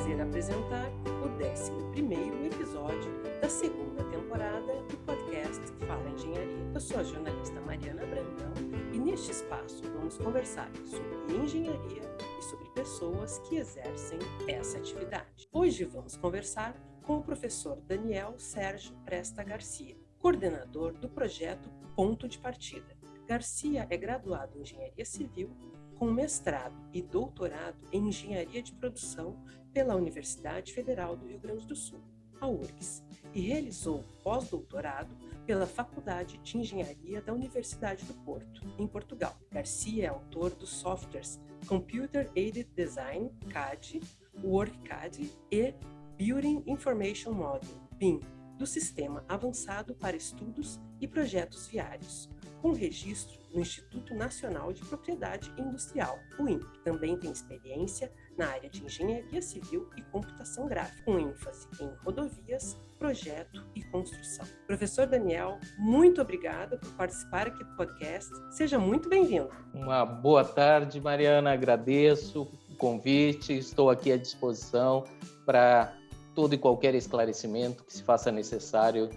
prazer apresentar o 11 episódio da segunda temporada do podcast fala engenharia. Eu sou a jornalista Mariana Brandão e neste espaço vamos conversar sobre engenharia e sobre pessoas que exercem essa atividade. Hoje vamos conversar com o professor Daniel Sérgio Presta Garcia, coordenador do projeto Ponto de Partida. Garcia é graduado em Engenharia Civil com mestrado e doutorado em Engenharia de Produção pela Universidade Federal do Rio Grande do Sul, a URGS, e realizou pós-doutorado pela Faculdade de Engenharia da Universidade do Porto, em Portugal. Garcia é autor dos softwares Computer Aided Design, CAD, WorkCAD e Building Information Model, BIM, do Sistema Avançado para Estudos e Projetos Viários, com registro no Instituto Nacional de Propriedade Industrial, o INPE. Também tem experiência na área de engenharia civil e computação gráfica, com ênfase em rodovias, projeto e construção. Professor Daniel, muito obrigada por participar aqui do podcast. Seja muito bem-vindo. Uma boa tarde, Mariana. Agradeço o convite. Estou aqui à disposição para todo e qualquer esclarecimento que se faça necessário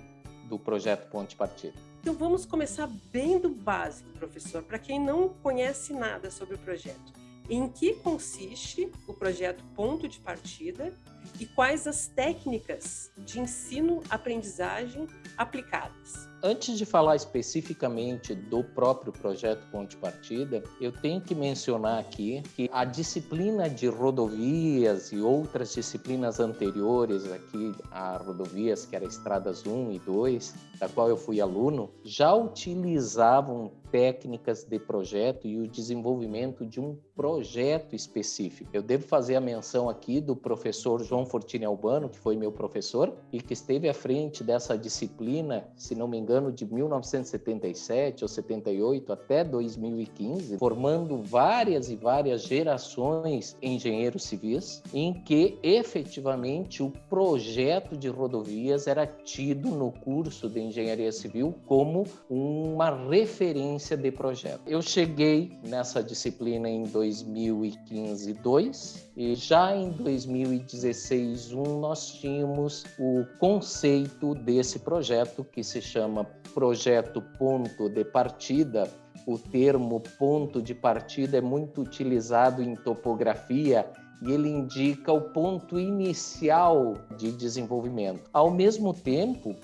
do projeto Ponte Partida. Então vamos começar bem do básico, professor, para quem não conhece nada sobre o projeto. Em que consiste o projeto Ponto de Partida e quais as técnicas de ensino-aprendizagem aplicadas? Antes de falar especificamente do próprio projeto Ponte Partida, eu tenho que mencionar aqui que a disciplina de rodovias e outras disciplinas anteriores aqui a rodovias, que era Estradas 1 e 2, da qual eu fui aluno, já utilizavam técnicas de projeto e o desenvolvimento de um projeto específico. Eu devo fazer a menção aqui do professor João Fortini Albano, que foi meu professor e que esteve à frente dessa disciplina, se não me engano, de 1977 ou 78 até 2015, formando várias e várias gerações engenheiros civis, em que efetivamente o projeto de rodovias era tido no curso de engenharia civil como uma referência de projeto. Eu cheguei nessa disciplina em 2015 2 e já em 2016 1 nós tínhamos o conceito desse projeto que se chama projeto ponto de partida o termo ponto de partida é muito utilizado em topografia e ele indica o ponto inicial de desenvolvimento. Ao mesmo tempo,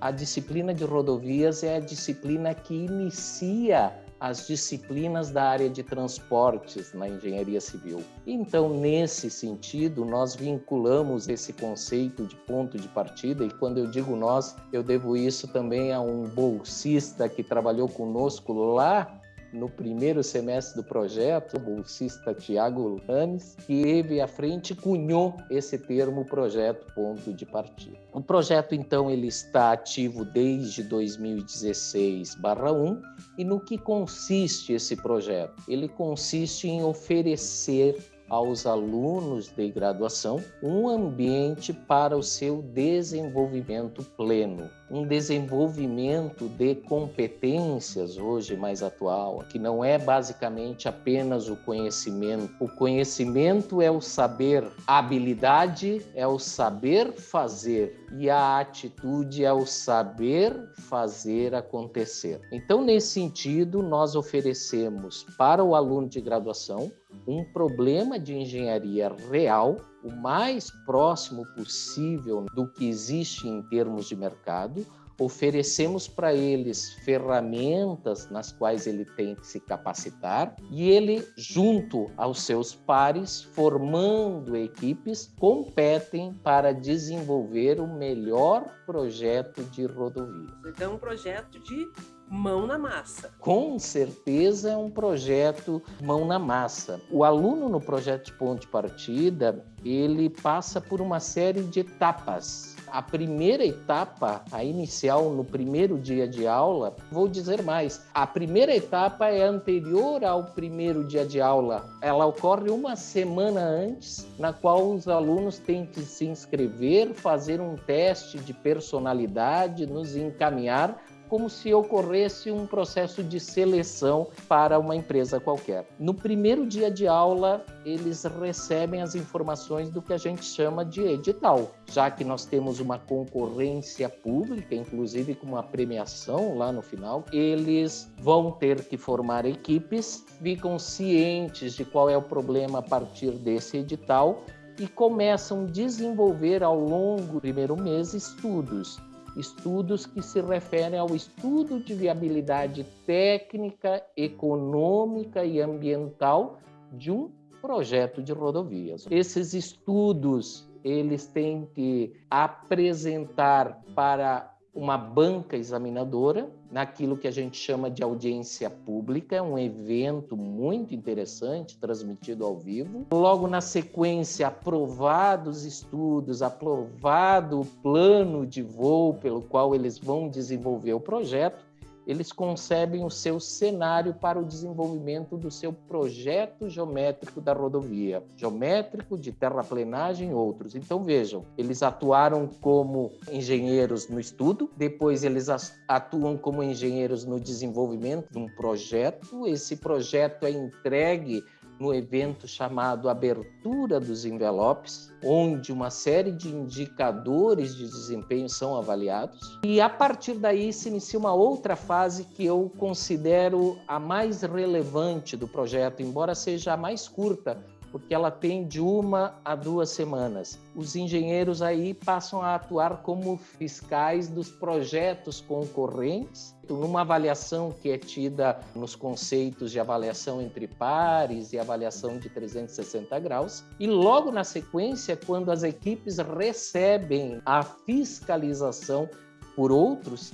a disciplina de rodovias é a disciplina que inicia as disciplinas da área de transportes na engenharia civil. Então, nesse sentido, nós vinculamos esse conceito de ponto de partida, e quando eu digo nós, eu devo isso também a um bolsista que trabalhou conosco lá no primeiro semestre do projeto, o bolsista Tiago Lanes, que teve à frente cunhou esse termo projeto ponto de partida. O projeto, então, ele está ativo desde 2016/1 e no que consiste esse projeto? Ele consiste em oferecer aos alunos de graduação um ambiente para o seu desenvolvimento pleno, um desenvolvimento de competências hoje mais atual, que não é basicamente apenas o conhecimento. O conhecimento é o saber, a habilidade é o saber fazer e a atitude é o saber fazer acontecer. Então, nesse sentido, nós oferecemos para o aluno de graduação um problema de engenharia real, o mais próximo possível do que existe em termos de mercado, oferecemos para eles ferramentas nas quais ele tem que se capacitar e ele, junto aos seus pares, formando equipes, competem para desenvolver o melhor projeto de rodovia. Então, um projeto de mão na massa. Com certeza é um projeto mão na massa. O aluno no projeto de ponto de partida, ele passa por uma série de etapas a primeira etapa, a inicial, no primeiro dia de aula, vou dizer mais, a primeira etapa é anterior ao primeiro dia de aula. Ela ocorre uma semana antes, na qual os alunos têm que se inscrever, fazer um teste de personalidade, nos encaminhar como se ocorresse um processo de seleção para uma empresa qualquer. No primeiro dia de aula, eles recebem as informações do que a gente chama de edital, já que nós temos uma concorrência pública, inclusive com uma premiação lá no final, eles vão ter que formar equipes, ficam cientes de qual é o problema a partir desse edital e começam a desenvolver ao longo do primeiro mês estudos estudos que se referem ao estudo de viabilidade técnica, econômica e ambiental de um projeto de rodovias. Esses estudos eles têm que apresentar para uma banca examinadora, naquilo que a gente chama de audiência pública, é um evento muito interessante, transmitido ao vivo. Logo na sequência, aprovados estudos, aprovado o plano de voo pelo qual eles vão desenvolver o projeto, eles concebem o seu cenário para o desenvolvimento do seu projeto geométrico da rodovia, geométrico, de terraplenagem e outros. Então vejam, eles atuaram como engenheiros no estudo, depois eles atuam como engenheiros no desenvolvimento de um projeto, esse projeto é entregue no evento chamado Abertura dos Envelopes, onde uma série de indicadores de desempenho são avaliados. E a partir daí se inicia uma outra fase que eu considero a mais relevante do projeto, embora seja a mais curta, porque ela tem de uma a duas semanas. Os engenheiros aí passam a atuar como fiscais dos projetos concorrentes, numa avaliação que é tida nos conceitos de avaliação entre pares e avaliação de 360 graus. E logo na sequência, quando as equipes recebem a fiscalização por outros,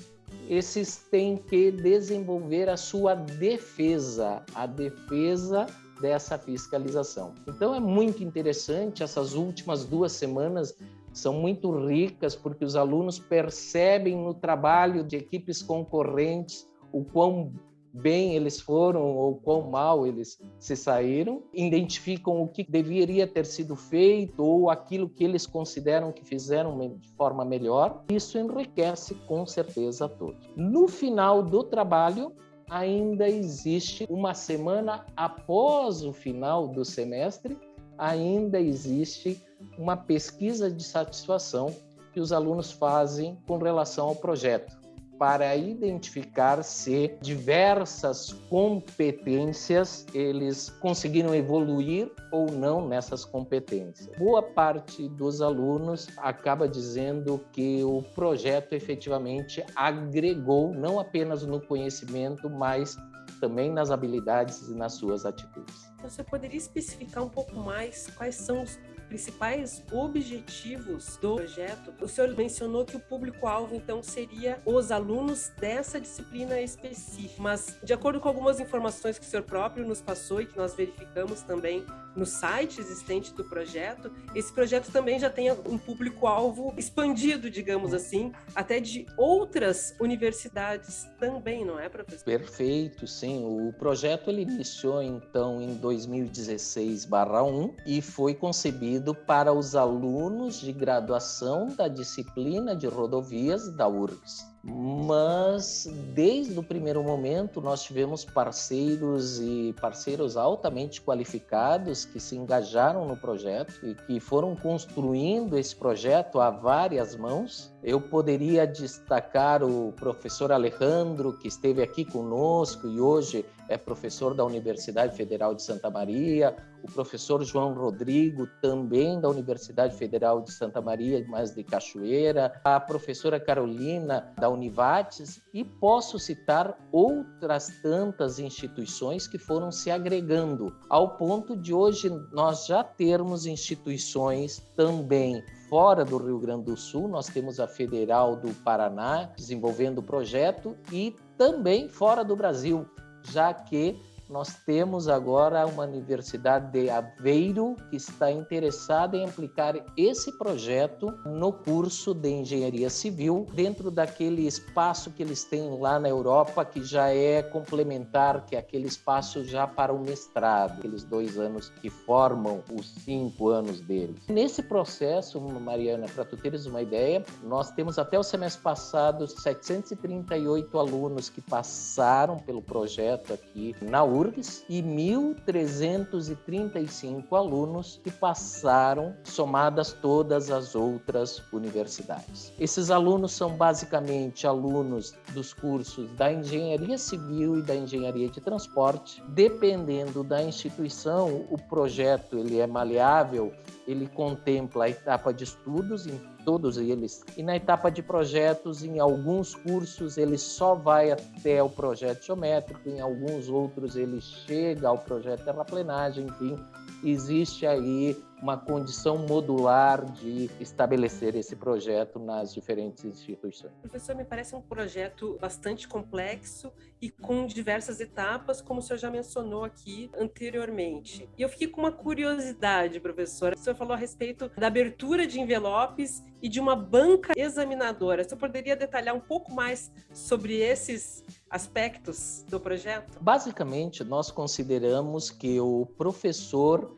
esses têm que desenvolver a sua defesa, a defesa dessa fiscalização. Então é muito interessante, essas últimas duas semanas são muito ricas porque os alunos percebem no trabalho de equipes concorrentes o quão bem eles foram ou quão mal eles se saíram, identificam o que deveria ter sido feito ou aquilo que eles consideram que fizeram de forma melhor. Isso enriquece com certeza a todos. No final do trabalho, ainda existe uma semana após o final do semestre, ainda existe uma pesquisa de satisfação que os alunos fazem com relação ao projeto para identificar se diversas competências eles conseguiram evoluir ou não nessas competências. Boa parte dos alunos acaba dizendo que o projeto efetivamente agregou não apenas no conhecimento, mas também nas habilidades e nas suas atitudes. Você poderia especificar um pouco mais quais são os principais objetivos do projeto, o senhor mencionou que o público-alvo, então, seria os alunos dessa disciplina específica. Mas, de acordo com algumas informações que o senhor próprio nos passou e que nós verificamos também no site existente do projeto, esse projeto também já tem um público-alvo expandido, digamos assim, até de outras universidades também, não é, professor? Perfeito, sim. O projeto ele iniciou, então, em 2016/1 e foi concebido para os alunos de graduação da disciplina de rodovias da URGS mas desde o primeiro momento nós tivemos parceiros e parceiros altamente qualificados que se engajaram no projeto e que foram construindo esse projeto a várias mãos. Eu poderia destacar o professor Alejandro, que esteve aqui conosco e hoje é professor da Universidade Federal de Santa Maria, o professor João Rodrigo, também da Universidade Federal de Santa Maria, mas de Cachoeira, a professora Carolina, da Univates, e posso citar outras tantas instituições que foram se agregando, ao ponto de hoje nós já termos instituições também fora do Rio Grande do Sul, nós temos a Federal do Paraná desenvolvendo o projeto e também fora do Brasil, já que nós temos agora uma Universidade de Aveiro que está interessada em aplicar esse projeto no curso de Engenharia Civil, dentro daquele espaço que eles têm lá na Europa, que já é complementar, que é aquele espaço já para o mestrado, aqueles dois anos que formam os cinco anos deles. Nesse processo, Mariana, para tu teres uma ideia, nós temos até o semestre passado 738 alunos que passaram pelo projeto aqui na URGS e 1.335 alunos que passaram, somadas todas as outras universidades. Esses alunos são basicamente alunos dos cursos da Engenharia Civil e da Engenharia de Transporte. Dependendo da instituição, o projeto ele é maleável, ele contempla a etapa de estudos em todos eles. E na etapa de projetos, em alguns cursos, ele só vai até o projeto geométrico, em alguns outros, ele chega ao projeto terraplenagem, enfim, existe aí uma condição modular de estabelecer esse projeto nas diferentes instituições. Professor, me parece um projeto bastante complexo e com diversas etapas, como o senhor já mencionou aqui anteriormente. E eu fiquei com uma curiosidade, professor. O senhor falou a respeito da abertura de envelopes e de uma banca examinadora. O senhor poderia detalhar um pouco mais sobre esses aspectos do projeto? Basicamente, nós consideramos que o professor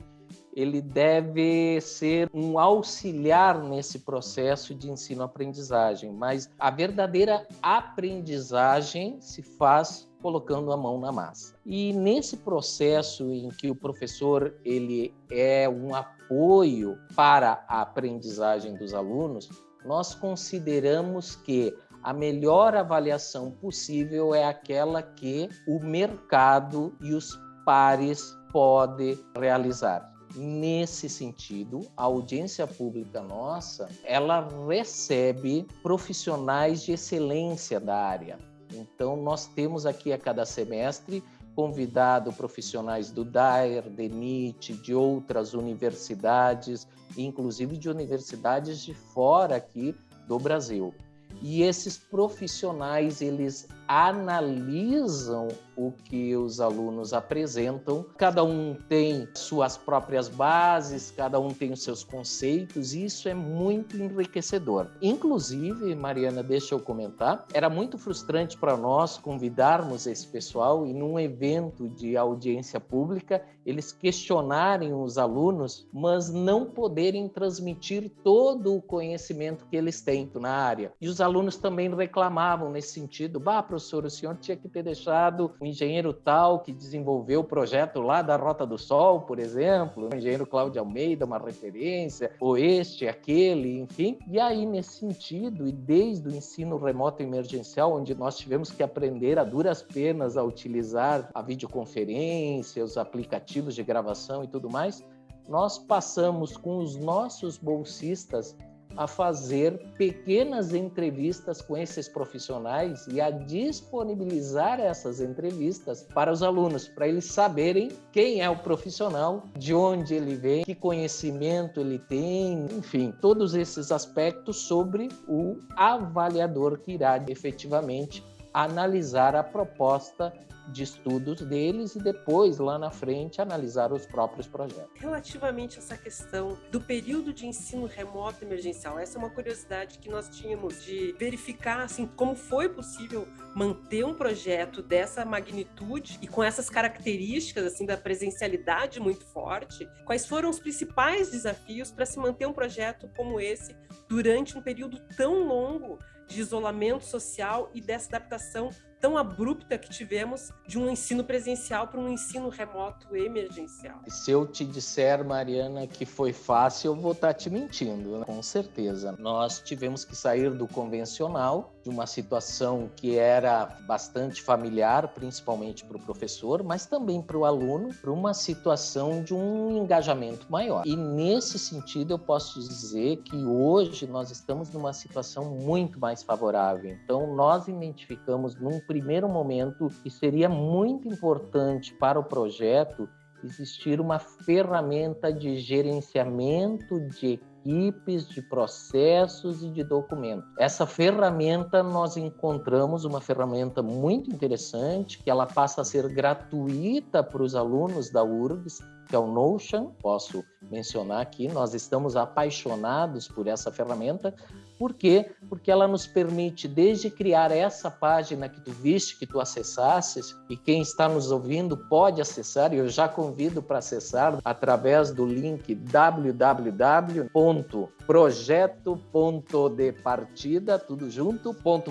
ele deve ser um auxiliar nesse processo de ensino-aprendizagem, mas a verdadeira aprendizagem se faz colocando a mão na massa. E nesse processo em que o professor ele é um apoio para a aprendizagem dos alunos, nós consideramos que a melhor avaliação possível é aquela que o mercado e os pares podem realizar. Nesse sentido, a audiência pública nossa, ela recebe profissionais de excelência da área. Então, nós temos aqui a cada semestre convidado profissionais do DAER, de NIT, de outras universidades, inclusive de universidades de fora aqui do Brasil. E esses profissionais, eles analisam o que os alunos apresentam. Cada um tem suas próprias bases, cada um tem os seus conceitos, e isso é muito enriquecedor. Inclusive, Mariana, deixa eu comentar, era muito frustrante para nós convidarmos esse pessoal e num evento de audiência pública, eles questionarem os alunos, mas não poderem transmitir todo o conhecimento que eles têm na área. E os alunos também reclamavam nesse sentido, bah, professor, o senhor tinha que ter deixado o engenheiro tal que desenvolveu o projeto lá da Rota do Sol, por exemplo, o engenheiro Cláudio Almeida, uma referência, ou este, aquele, enfim. E aí, nesse sentido, e desde o ensino remoto emergencial, onde nós tivemos que aprender a duras penas a utilizar a videoconferência, os aplicativos de gravação e tudo mais, nós passamos com os nossos bolsistas a fazer pequenas entrevistas com esses profissionais e a disponibilizar essas entrevistas para os alunos, para eles saberem quem é o profissional, de onde ele vem, que conhecimento ele tem, enfim, todos esses aspectos sobre o avaliador que irá efetivamente analisar a proposta de estudos deles e depois, lá na frente, analisar os próprios projetos. Relativamente a essa questão do período de ensino remoto emergencial, essa é uma curiosidade que nós tínhamos de verificar assim, como foi possível manter um projeto dessa magnitude e com essas características assim da presencialidade muito forte. Quais foram os principais desafios para se manter um projeto como esse durante um período tão longo de isolamento social e dessa adaptação tão abrupta que tivemos de um ensino presencial para um ensino remoto emergencial. Se eu te disser, Mariana, que foi fácil, eu vou estar tá te mentindo, né? com certeza. Nós tivemos que sair do convencional, de uma situação que era bastante familiar, principalmente para o professor, mas também para o aluno, para uma situação de um engajamento maior. E nesse sentido, eu posso dizer que hoje nós estamos numa situação muito mais favorável. Então, nós identificamos num primeiro momento que seria muito importante para o projeto existir uma ferramenta de gerenciamento de equipes, de processos e de documentos. Essa ferramenta nós encontramos uma ferramenta muito interessante, que ela passa a ser gratuita para os alunos da URGS, que é o Notion, posso mencionar aqui, nós estamos apaixonados por essa ferramenta, por quê? Porque ela nos permite desde criar essa página que tu viste, que tu acessasses, e quem está nos ouvindo pode acessar, e eu já convido para acessar através do link www.projeto.departida, tudo junto.com.br.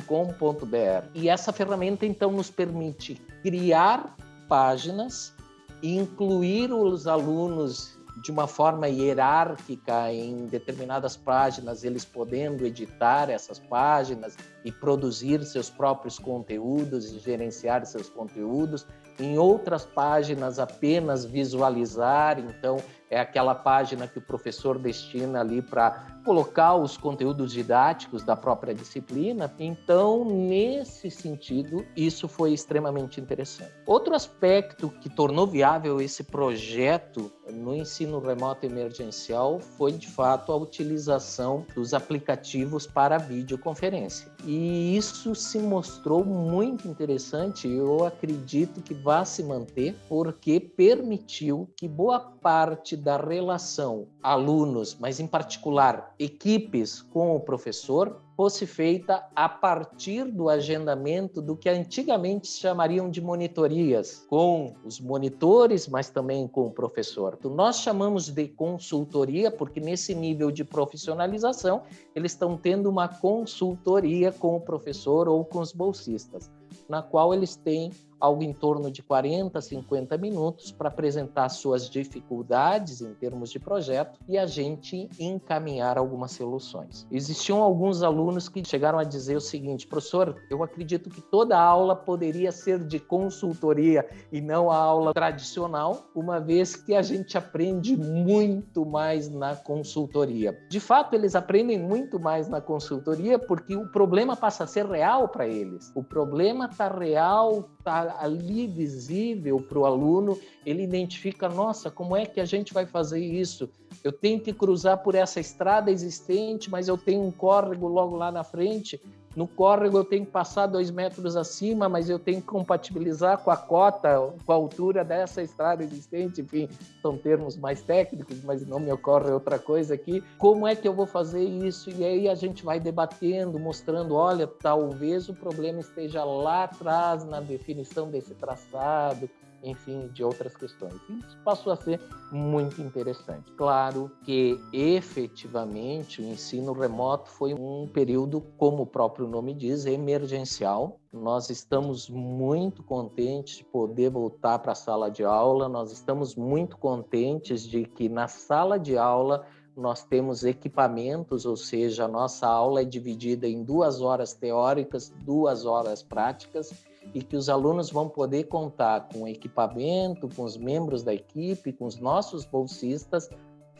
E essa ferramenta então nos permite criar páginas incluir os alunos de uma forma hierárquica em determinadas páginas, eles podendo editar essas páginas e produzir seus próprios conteúdos e gerenciar seus conteúdos. Em outras páginas, apenas visualizar, então é aquela página que o professor destina ali para colocar os conteúdos didáticos da própria disciplina. Então, nesse sentido, isso foi extremamente interessante. Outro aspecto que tornou viável esse projeto no ensino remoto emergencial foi, de fato, a utilização dos aplicativos para videoconferência. E isso se mostrou muito interessante, eu acredito que vai se manter, porque permitiu que boa parte da relação alunos, mas em particular equipes com o professor, fosse feita a partir do agendamento do que antigamente chamariam de monitorias, com os monitores, mas também com o professor. Então, nós chamamos de consultoria porque nesse nível de profissionalização eles estão tendo uma consultoria com o professor ou com os bolsistas, na qual eles têm algo em torno de 40, 50 minutos para apresentar suas dificuldades em termos de projeto e a gente encaminhar algumas soluções. Existiam alguns alunos que chegaram a dizer o seguinte, professor, eu acredito que toda aula poderia ser de consultoria e não a aula tradicional, uma vez que a gente aprende muito mais na consultoria. De fato, eles aprendem muito mais na consultoria porque o problema passa a ser real para eles. O problema está real, está ali visível para o aluno, ele identifica, nossa, como é que a gente vai fazer isso? Eu tenho que cruzar por essa estrada existente, mas eu tenho um córrego logo lá na frente, no córrego eu tenho que passar dois metros acima, mas eu tenho que compatibilizar com a cota, com a altura dessa estrada existente. Enfim, são termos mais técnicos, mas não me ocorre outra coisa aqui. Como é que eu vou fazer isso? E aí a gente vai debatendo, mostrando, olha, talvez o problema esteja lá atrás na definição desse traçado, enfim, de outras questões. Isso passou a ser muito interessante. Claro que efetivamente o ensino remoto foi um período, como o próprio nome diz, emergencial. Nós estamos muito contentes de poder voltar para a sala de aula, nós estamos muito contentes de que na sala de aula nós temos equipamentos, ou seja, a nossa aula é dividida em duas horas teóricas, duas horas práticas, e que os alunos vão poder contar com equipamento, com os membros da equipe, com os nossos bolsistas,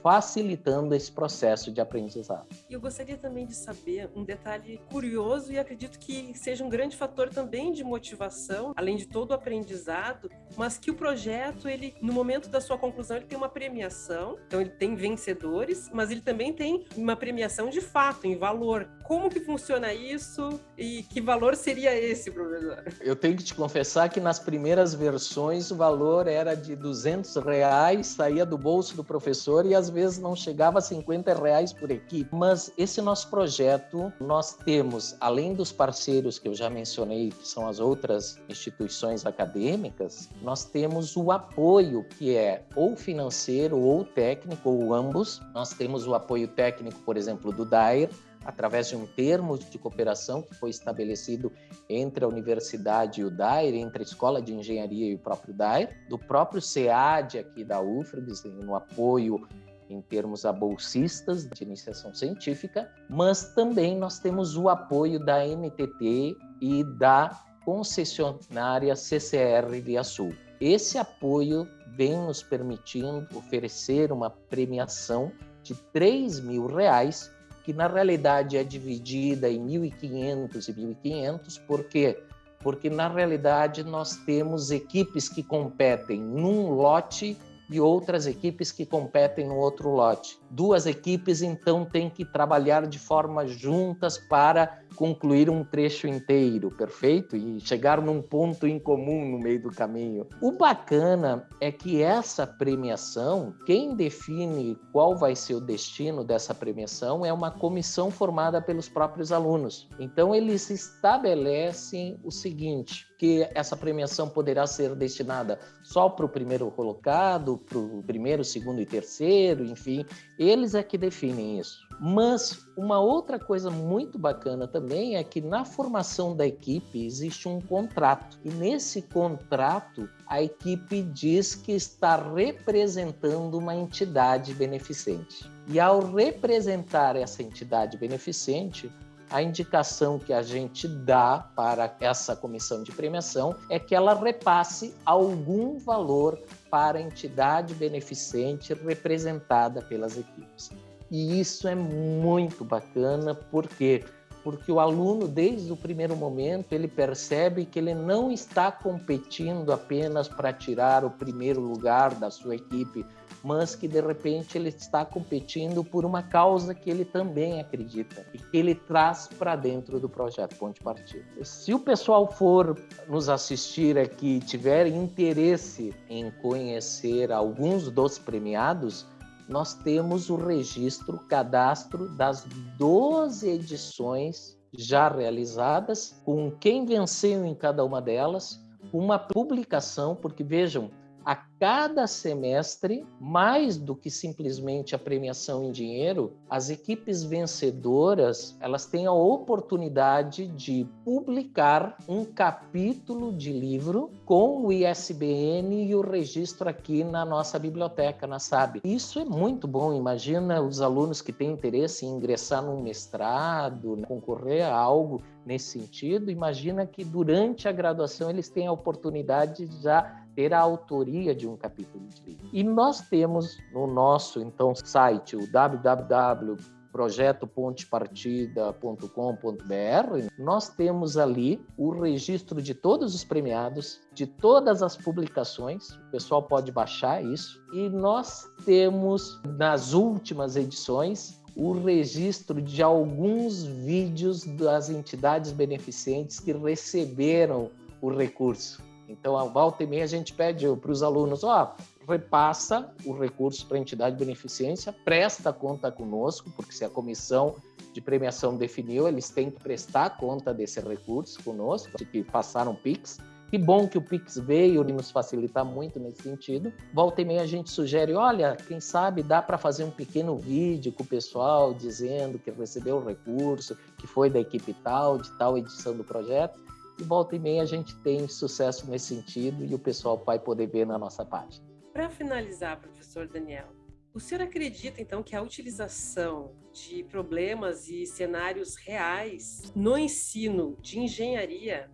facilitando esse processo de aprendizado. Eu gostaria também de saber um detalhe curioso e acredito que seja um grande fator também de motivação, além de todo o aprendizado, mas que o projeto, ele no momento da sua conclusão, ele tem uma premiação, então ele tem vencedores, mas ele também tem uma premiação de fato, em valor. Como que funciona isso e que valor seria esse, professor? Eu tenho que te confessar que nas primeiras versões o valor era de 200 reais, saía do bolso do professor e às vezes não chegava a 50 reais por equipe. Mas esse nosso projeto, nós temos, além dos parceiros que eu já mencionei, que são as outras instituições acadêmicas, nós temos o apoio que é ou financeiro ou técnico, ou ambos. Nós temos o apoio técnico, por exemplo, do DAIR, através de um termo de cooperação que foi estabelecido entre a universidade e o DAIR, entre a Escola de Engenharia e o próprio DAIR, do próprio SEAD aqui da UFRGS, no apoio em termos a bolsistas de iniciação científica, mas também nós temos o apoio da NTT e da concessionária CCR Via Sul. Esse apoio vem nos permitindo oferecer uma premiação de 3 mil reais que na realidade é dividida em 1.500 e 1.500, por quê? Porque na realidade nós temos equipes que competem num lote e outras equipes que competem no outro lote. Duas equipes então têm que trabalhar de forma juntas para concluir um trecho inteiro, perfeito? E chegar num ponto em comum no meio do caminho. O bacana é que essa premiação, quem define qual vai ser o destino dessa premiação é uma comissão formada pelos próprios alunos. Então eles estabelecem o seguinte: que essa premiação poderá ser destinada só para o primeiro colocado, para o primeiro, segundo e terceiro, enfim, eles é que definem isso. Mas uma outra coisa muito bacana também é que na formação da equipe existe um contrato. E nesse contrato, a equipe diz que está representando uma entidade beneficente. E ao representar essa entidade beneficente, a indicação que a gente dá para essa comissão de premiação é que ela repasse algum valor para a entidade beneficente representada pelas equipes. E isso é muito bacana, porque porque o aluno, desde o primeiro momento, ele percebe que ele não está competindo apenas para tirar o primeiro lugar da sua equipe, mas que de repente ele está competindo por uma causa que ele também acredita e que ele traz para dentro do projeto Ponte Partida. Se o pessoal for nos assistir aqui e tiver interesse em conhecer alguns dos premiados, nós temos o registro, cadastro das 12 edições já realizadas, com quem venceu em cada uma delas, uma publicação, porque vejam, a cada semestre, mais do que simplesmente a premiação em dinheiro, as equipes vencedoras, elas têm a oportunidade de publicar um capítulo de livro com o ISBN e o registro aqui na nossa biblioteca, na SAB. Isso é muito bom. Imagina os alunos que têm interesse em ingressar num mestrado, concorrer a algo nesse sentido. Imagina que durante a graduação eles têm a oportunidade de já ter a autoria de um capítulo de livro. E nós temos no nosso então site o www.projetopontepartida.com.br, nós temos ali o registro de todos os premiados, de todas as publicações, o pessoal pode baixar isso, e nós temos nas últimas edições o registro de alguns vídeos das entidades beneficentes que receberam o recurso. Então, a volta e meia, a gente pede para os alunos, ó, repassa o recurso para a entidade de beneficência, presta conta conosco, porque se a comissão de premiação definiu, eles têm que prestar conta desse recurso conosco, que passaram PIX. Que bom que o Pix veio e nos facilitar muito nesse sentido. Volta e meia a gente sugere, olha, quem sabe dá para fazer um pequeno vídeo com o pessoal dizendo que recebeu o recurso, que foi da equipe tal, de tal edição do projeto e volta e meia a gente tem sucesso nesse sentido e o pessoal vai poder ver na nossa página. Para finalizar, professor Daniel, o senhor acredita então que a utilização de problemas e cenários reais no ensino de engenharia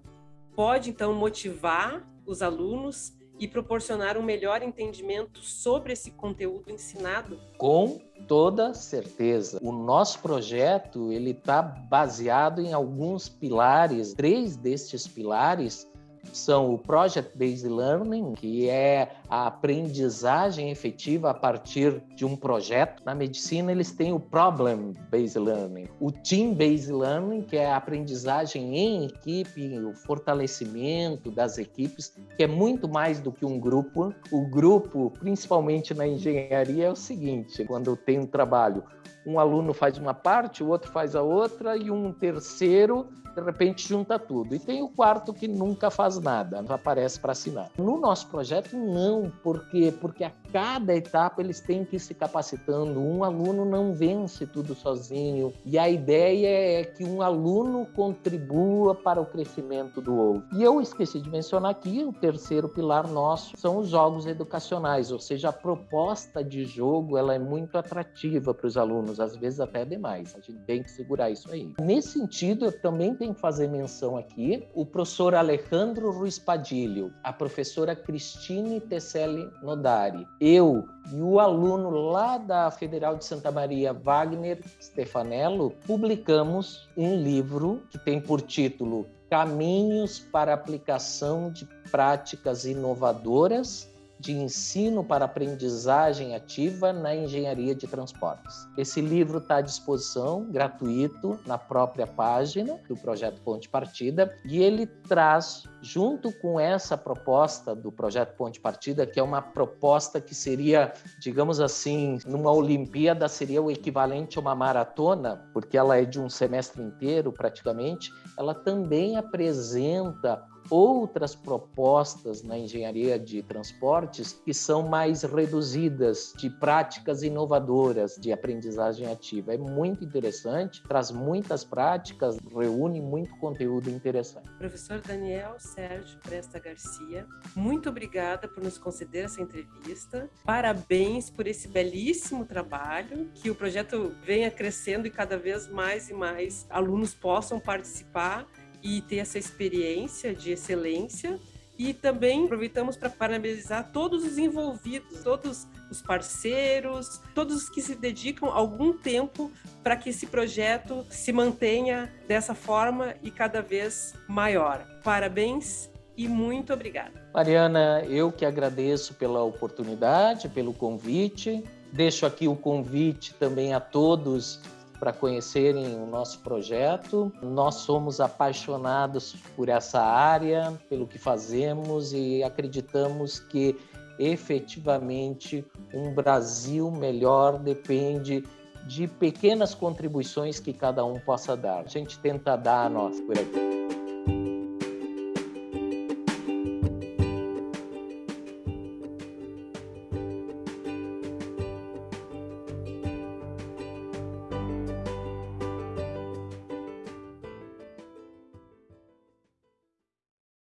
pode então motivar os alunos e proporcionar um melhor entendimento sobre esse conteúdo ensinado? Com toda certeza. O nosso projeto ele está baseado em alguns pilares. Três destes pilares são o Project Based Learning, que é a aprendizagem efetiva a partir de um projeto. Na medicina, eles têm o Problem Based Learning, o Team Based Learning, que é a aprendizagem em equipe, o fortalecimento das equipes, que é muito mais do que um grupo. O grupo, principalmente na engenharia, é o seguinte: quando tem um trabalho, um aluno faz uma parte, o outro faz a outra e um terceiro de repente junta tudo. E tem o quarto que nunca faz nada, não aparece para assinar. No nosso projeto, não, porque porque a cada etapa eles têm que ir se capacitando. Um aluno não vence tudo sozinho e a ideia é que um aluno contribua para o crescimento do outro. E eu esqueci de mencionar aqui o terceiro pilar nosso são os jogos educacionais, ou seja, a proposta de jogo ela é muito atrativa para os alunos, às vezes até demais. A gente tem que segurar isso aí. Nesse sentido, eu também tenho que fazer menção aqui o professor Alejandro Ruiz Padilho, a professora Cristine Tesselli Nodari, eu e o aluno lá da Federal de Santa Maria, Wagner Stefanello, publicamos um livro que tem por título Caminhos para aplicação de práticas inovadoras de ensino para aprendizagem ativa na engenharia de transportes. Esse livro está à disposição, gratuito, na própria página do projeto Ponte Partida, e ele traz, junto com essa proposta do projeto Ponte Partida, que é uma proposta que seria, digamos assim, numa Olimpíada, seria o equivalente a uma maratona, porque ela é de um semestre inteiro praticamente, ela também apresenta outras propostas na engenharia de transportes que são mais reduzidas, de práticas inovadoras de aprendizagem ativa. É muito interessante, traz muitas práticas, reúne muito conteúdo interessante. Professor Daniel Sérgio Presta Garcia, muito obrigada por nos conceder essa entrevista. Parabéns por esse belíssimo trabalho, que o projeto venha crescendo e cada vez mais e mais alunos possam participar e ter essa experiência de excelência. E também aproveitamos para parabenizar todos os envolvidos, todos os parceiros, todos os que se dedicam algum tempo para que esse projeto se mantenha dessa forma e cada vez maior. Parabéns e muito obrigada. Mariana, eu que agradeço pela oportunidade, pelo convite. Deixo aqui o convite também a todos para conhecerem o nosso projeto. Nós somos apaixonados por essa área, pelo que fazemos e acreditamos que efetivamente um Brasil melhor depende de pequenas contribuições que cada um possa dar. A gente tenta dar a nós por aqui.